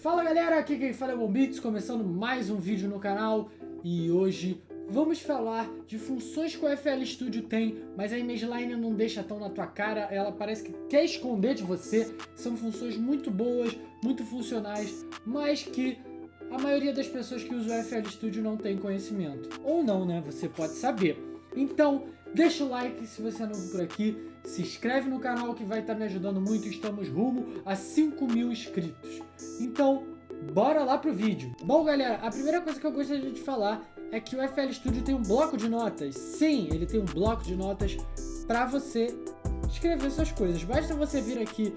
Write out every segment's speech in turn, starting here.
Fala galera, aqui quem fala é o Bombits, começando mais um vídeo no canal e hoje vamos falar de funções que o FL Studio tem, mas a ImageLine não deixa tão na tua cara, ela parece que quer esconder de você. São funções muito boas, muito funcionais, mas que a maioria das pessoas que usam o FL Studio não tem conhecimento. Ou não, né? Você pode saber. Então, deixa o like se você é novo por aqui, se inscreve no canal que vai estar me ajudando muito, estamos rumo a 5 mil inscritos. Então, bora lá pro vídeo. Bom, galera, a primeira coisa que eu gostaria de falar é que o FL Studio tem um bloco de notas. Sim, ele tem um bloco de notas para você escrever suas coisas. Basta você vir aqui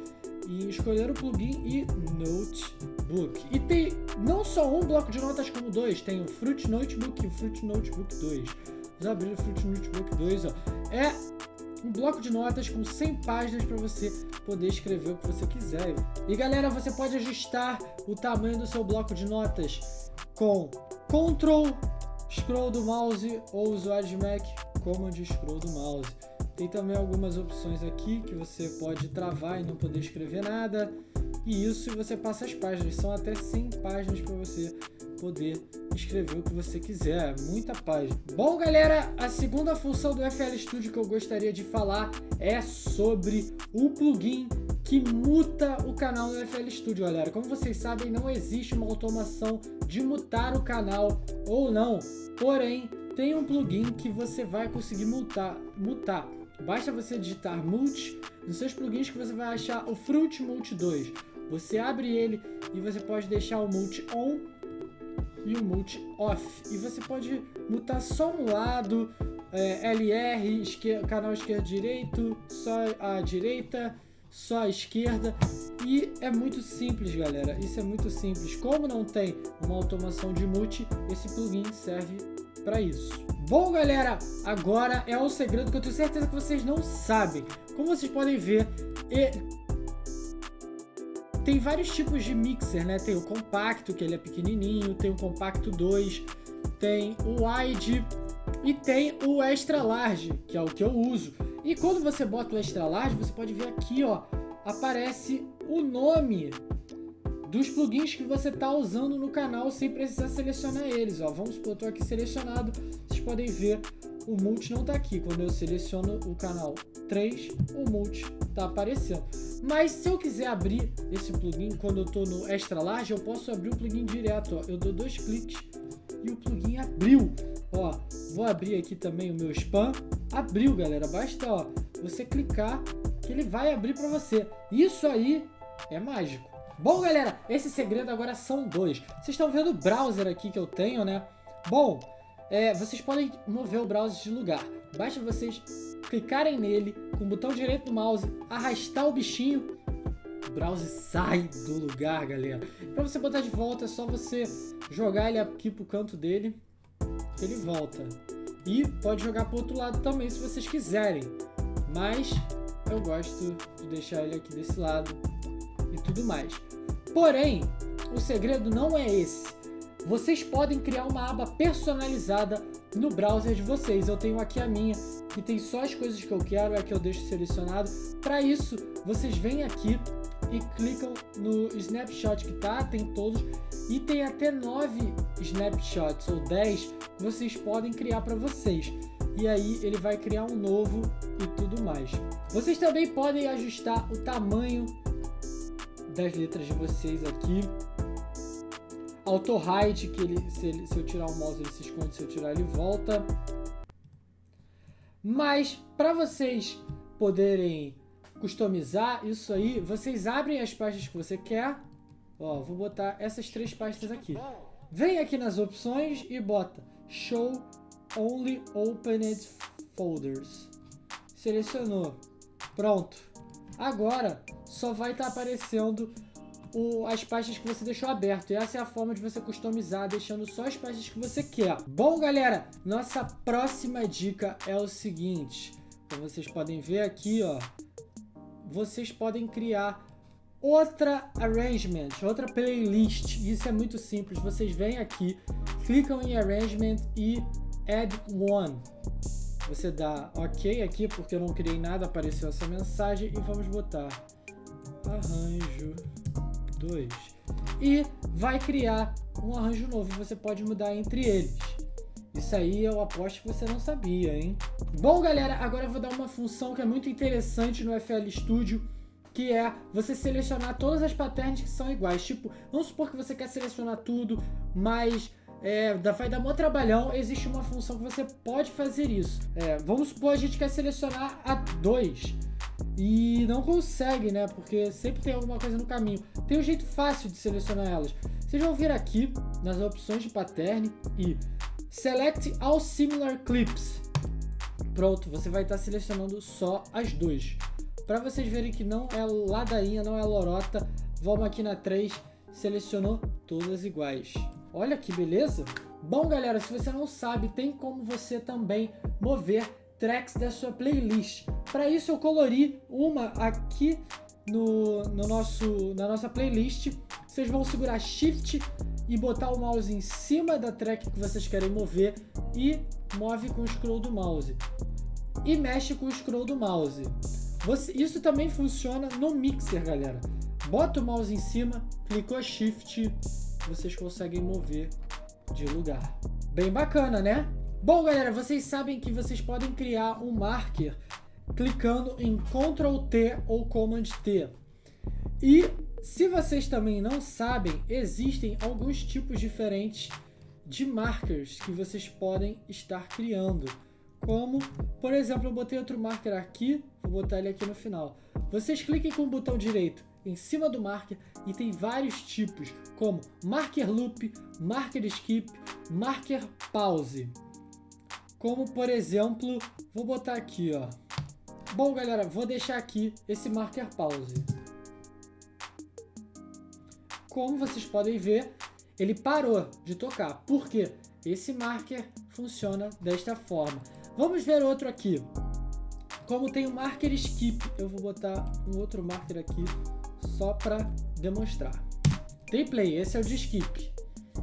e escolher o plugin e Notebook. E tem não só um bloco de notas como dois, tem o Fruit Notebook e o Fruit Notebook 2 já abrir o Fruit Notebook 2, ó. É um bloco de notas com 100 páginas para você poder escrever o que você quiser. E galera, você pode ajustar o tamanho do seu bloco de notas com Ctrl Scroll do mouse ou usuário de Mac Command Scroll do mouse. Tem também algumas opções aqui que você pode travar e não poder escrever nada. E isso você passa as páginas, são até 100 páginas para você poder escrever o que você quiser, muita página. Bom, galera, a segunda função do FL Studio que eu gostaria de falar é sobre o plugin que muta o canal do FL Studio, galera. Como vocês sabem, não existe uma automação de mutar o canal ou não, porém, tem um plugin que você vai conseguir mutar. mutar. Basta você digitar Mute nos seus plugins que você vai achar o Fruit Mute 2. Você abre ele e você pode deixar o Mute On e o Multi Off. E você pode mutar só um lado, é, LR, esquer canal esquerdo direito, só a direita, só a esquerda. E é muito simples, galera. Isso é muito simples. Como não tem uma automação de multi, esse plugin serve para isso. Bom, galera, agora é o segredo que eu tenho certeza que vocês não sabem. Como vocês podem ver, tem vários tipos de mixer, né? Tem o compacto, que ele é pequenininho, tem o compacto 2, tem o wide e tem o extra large, que é o que eu uso. E quando você bota o extra large, você pode ver aqui, ó, aparece o nome dos plugins que você está usando no canal sem precisar selecionar eles. Ó. Vamos supor, eu aqui selecionado, vocês podem ver o multi não está aqui. Quando eu seleciono o canal 3, o multi está aparecendo. Mas se eu quiser abrir esse plugin quando eu estou no extra large, eu posso abrir o plugin direto. Ó. Eu dou dois cliques e o plugin abriu. Ó, vou abrir aqui também o meu spam. Abriu, galera. Basta ó, você clicar que ele vai abrir para você. Isso aí é mágico. Bom, galera, esse segredo agora são dois. Vocês estão vendo o browser aqui que eu tenho, né? Bom, é, vocês podem mover o browser de lugar. Basta vocês clicarem nele com o botão direito do mouse, arrastar o bichinho, o browser sai do lugar, galera. Para você botar de volta, é só você jogar ele aqui pro canto dele, que ele volta. E pode jogar pro outro lado também, se vocês quiserem. Mas eu gosto de deixar ele aqui desse lado e tudo mais. Porém, o segredo não é esse. Vocês podem criar uma aba personalizada no browser de vocês. Eu tenho aqui a minha, que tem só as coisas que eu quero, é que eu deixo selecionado. Para isso, vocês vêm aqui e clicam no snapshot que tá, tem todos, e tem até 9 snapshots ou 10 que vocês podem criar para vocês. E aí ele vai criar um novo e tudo mais. Vocês também podem ajustar o tamanho das letras de vocês aqui. Auto hide, que ele se, ele, se eu tirar o mouse ele se esconde, se eu tirar ele volta. Mas para vocês poderem customizar isso aí, vocês abrem as pastas que você quer. Ó, vou botar essas três pastas aqui. Vem aqui nas opções e bota Show Only Opened Folders. Selecionou. Pronto. Agora só vai estar tá aparecendo o, as pastas que você deixou aberto. E essa é a forma de você customizar, deixando só as pastas que você quer. Bom, galera, nossa próxima dica é o seguinte. Como vocês podem ver aqui, ó, vocês podem criar outra arrangement, outra playlist. Isso é muito simples. Vocês vêm aqui, clicam em arrangement e add one. Você dá OK aqui, porque eu não criei nada, apareceu essa mensagem. E vamos botar arranjo 2. e vai criar um arranjo novo. Você pode mudar entre eles. Isso aí eu aposto que você não sabia, hein? Bom, galera, agora eu vou dar uma função que é muito interessante no FL Studio, que é você selecionar todas as patterns que são iguais. Tipo, vamos supor que você quer selecionar tudo, mas é, vai dar mó trabalhão, existe uma função que você pode fazer isso. É, vamos supor a gente quer selecionar a 2 e não consegue, né? Porque sempre tem alguma coisa no caminho. Tem um jeito fácil de selecionar elas. Vocês vão vir aqui nas opções de pattern e Select All Similar Clips. Pronto, você vai estar selecionando só as duas. Para vocês verem que não é ladainha, não é lorota, vamos aqui na 3, selecionou todas iguais. Olha que beleza! Bom, galera, se você não sabe, tem como você também mover tracks da sua playlist. Para isso, eu colori uma aqui no, no nosso, na nossa playlist. Vocês vão segurar Shift e botar o mouse em cima da track que vocês querem mover e move com o scroll do mouse. E mexe com o scroll do mouse. Você, isso também funciona no mixer, galera. Bota o mouse em cima, clicou Shift, vocês conseguem mover de lugar. Bem bacana, né? Bom, galera, vocês sabem que vocês podem criar um marker clicando em Ctrl T ou Command T. E se vocês também não sabem, existem alguns tipos diferentes de markers que vocês podem estar criando. Como, por exemplo, eu botei outro marker aqui, vou botar ele aqui no final. Vocês cliquem com o botão direito em cima do marker e tem vários tipos, como marker loop, marker skip, marker pause. Como, por exemplo, vou botar aqui, ó. Bom, galera, vou deixar aqui esse marker pause. Como vocês podem ver, ele parou de tocar. Por quê? Esse marker funciona desta forma. Vamos ver outro aqui. Como tem o marker skip, eu vou botar um outro marker aqui só para demonstrar. Tem play, esse é o de skip.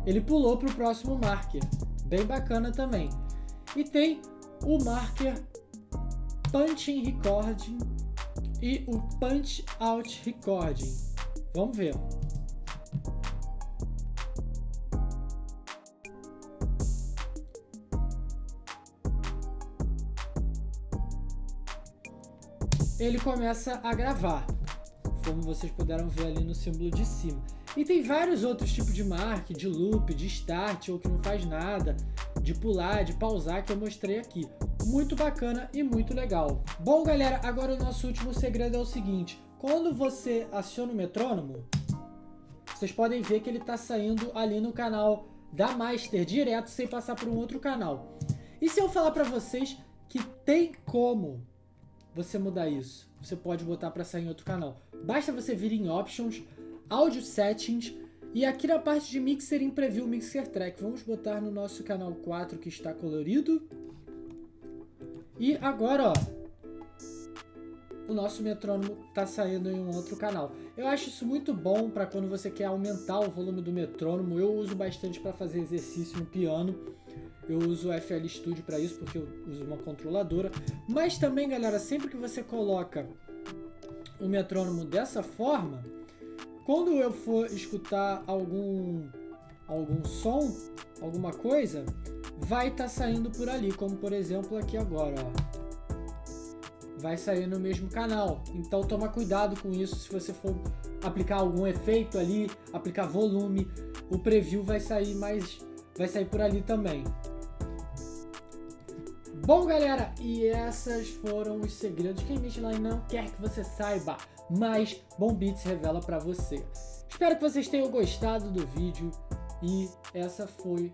Ele pulou para o próximo marker, bem bacana também. E tem o marker punching recording e o punch out recording. Vamos ver. Ele começa a gravar como vocês puderam ver ali no símbolo de cima. E tem vários outros tipos de mark, de loop, de start ou que não faz nada, de pular, de pausar que eu mostrei aqui. Muito bacana e muito legal. Bom galera, agora o nosso último segredo é o seguinte, quando você aciona o metrônomo, vocês podem ver que ele está saindo ali no canal da Master direto sem passar por um outro canal. E se eu falar para vocês que tem como você mudar isso? Você pode botar para sair em outro canal. Basta você vir em Options, Audio Settings e aqui na parte de Mixer em Preview Mixer Track. Vamos botar no nosso canal 4 que está colorido. E agora, ó, o nosso metrônomo está saindo em um outro canal. Eu acho isso muito bom para quando você quer aumentar o volume do metrônomo. Eu uso bastante para fazer exercício no piano. Eu uso o FL Studio para isso porque eu uso uma controladora. Mas também, galera, sempre que você coloca o metrônomo dessa forma, quando eu for escutar algum, algum som, alguma coisa, vai estar tá saindo por ali, como por exemplo aqui agora, ó. Vai sair no mesmo canal, então toma cuidado com isso se você for aplicar algum efeito ali, aplicar volume, o preview vai sair mais, vai sair por ali também. Bom, galera, e essas foram os segredos que a Michelin não quer que você saiba, mas Bom Beats revela para você. Espero que vocês tenham gostado do vídeo e essa foi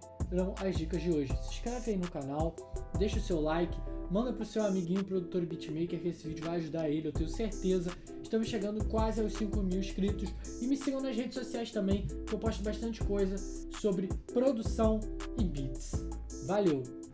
as dicas de hoje. Se inscreve aí no canal, deixa o seu like, manda pro seu amiguinho produtor beatmaker que esse vídeo vai ajudar ele, eu tenho certeza. Estamos chegando quase aos 5 mil inscritos e me sigam nas redes sociais também, que eu posto bastante coisa sobre produção e beats. Valeu!